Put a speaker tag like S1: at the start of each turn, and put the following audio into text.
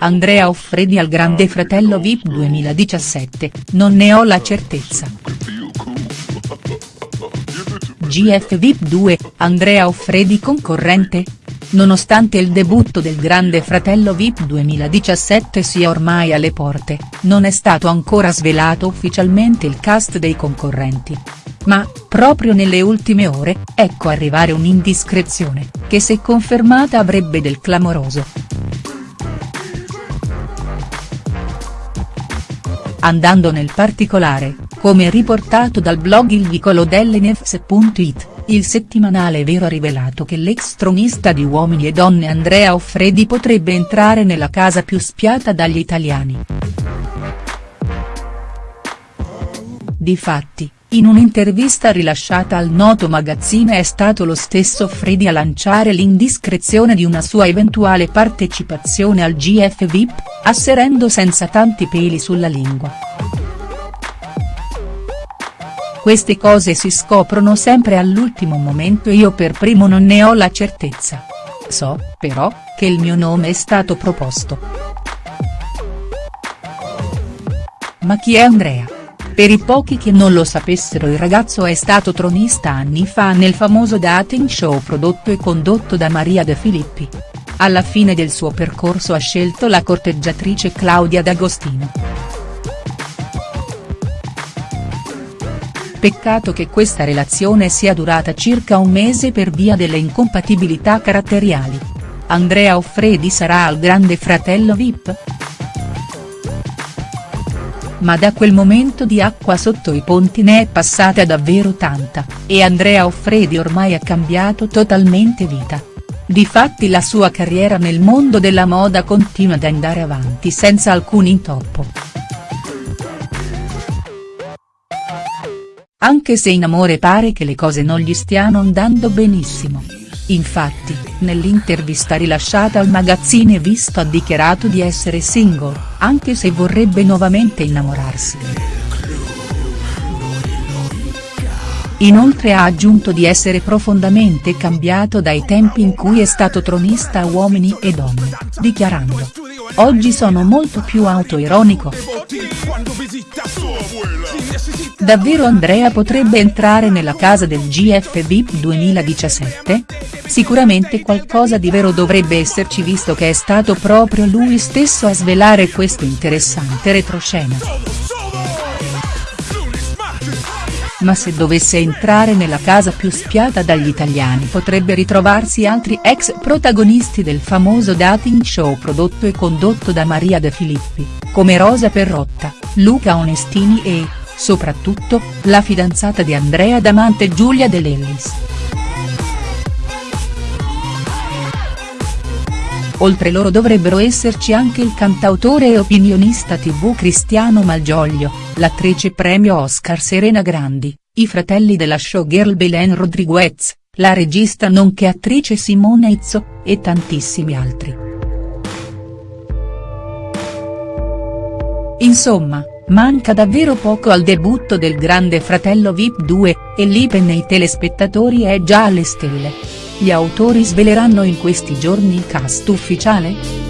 S1: Andrea Offredi al Grande Fratello Vip 2017, non ne ho la certezza. GF Vip 2, Andrea Offredi concorrente? Nonostante il debutto del Grande Fratello Vip 2017 sia ormai alle porte, non è stato ancora svelato ufficialmente il cast dei concorrenti. Ma, proprio nelle ultime ore, ecco arrivare un'indiscrezione, che se confermata avrebbe del clamoroso. Andando nel particolare, come riportato dal blog Il Vicolo dell'Nefs.it, il settimanale Vero ha rivelato che l'ex tronista di Uomini e Donne Andrea Offredi potrebbe entrare nella casa più spiata dagli italiani. Difatti, in un'intervista rilasciata al noto magazzine è stato lo stesso Offredi a lanciare l'indiscrezione di una sua eventuale partecipazione al GF VIP, asserendo senza tanti peli sulla lingua. Queste cose si scoprono sempre all'ultimo momento e io per primo non ne ho la certezza. So, però, che il mio nome è stato proposto. Ma chi è Andrea? Per i pochi che non lo sapessero il ragazzo è stato tronista anni fa nel famoso dating show prodotto e condotto da Maria De Filippi. Alla fine del suo percorso ha scelto la corteggiatrice Claudia D'Agostino. Peccato che questa relazione sia durata circa un mese per via delle incompatibilità caratteriali. Andrea Offredi sarà al grande fratello Vip?. Ma da quel momento di acqua sotto i ponti ne è passata davvero tanta, e Andrea Offredi ormai ha cambiato totalmente vita. Difatti la sua carriera nel mondo della moda continua ad andare avanti senza alcun intoppo. Anche se in amore pare che le cose non gli stiano andando benissimo. Infatti, nell'intervista rilasciata al magazzine Visto ha dichiarato di essere single, anche se vorrebbe nuovamente innamorarsi. Inoltre ha aggiunto di essere profondamente cambiato dai tempi in cui è stato tronista a Uomini e Donne, dichiarando. Oggi sono molto più autoironico. Davvero Andrea potrebbe entrare nella casa del GF VIP 2017? Sicuramente qualcosa di vero dovrebbe esserci visto che è stato proprio lui stesso a svelare questo interessante retroscena. Ma se dovesse entrare nella casa più spiata dagli italiani potrebbe ritrovarsi altri ex protagonisti del famoso dating show prodotto e condotto da Maria De Filippi, come Rosa Perrotta, Luca Onestini e, soprattutto, la fidanzata di Andrea Damante Giulia De Lellis. Oltre loro dovrebbero esserci anche il cantautore e opinionista tv Cristiano Malgioglio, l'attrice premio Oscar Serena Grandi, i fratelli della showgirl Belen Rodriguez, la regista nonché attrice Simone Izzo, e tantissimi altri. Insomma, manca davvero poco al debutto del Grande Fratello Vip 2, e l'ipe nei telespettatori è già alle stelle. Gli autori sveleranno in questi giorni il cast ufficiale?.